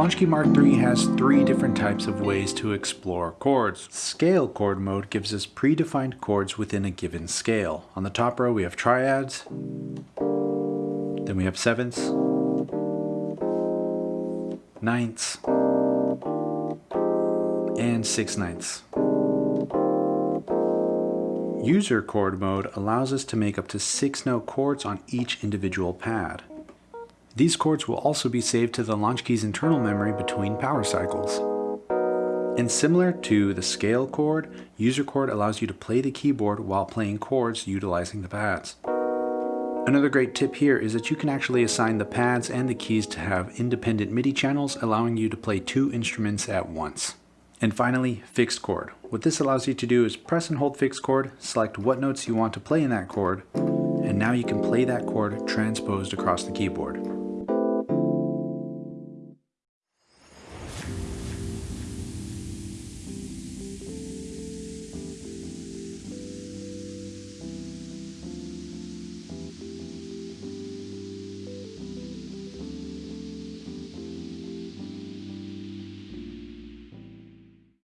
Launchkey Mark III has three different types of ways to explore chords. Scale chord mode gives us predefined chords within a given scale. On the top row we have triads, then we have sevenths, ninths, and six ninths. User chord mode allows us to make up to six note chords on each individual pad. These chords will also be saved to the Launchkey's internal memory between power cycles. And similar to the scale chord, user chord allows you to play the keyboard while playing chords utilizing the pads. Another great tip here is that you can actually assign the pads and the keys to have independent MIDI channels allowing you to play two instruments at once. And finally, fixed chord. What this allows you to do is press and hold fixed chord, select what notes you want to play in that chord, and now you can play that chord transposed across the keyboard.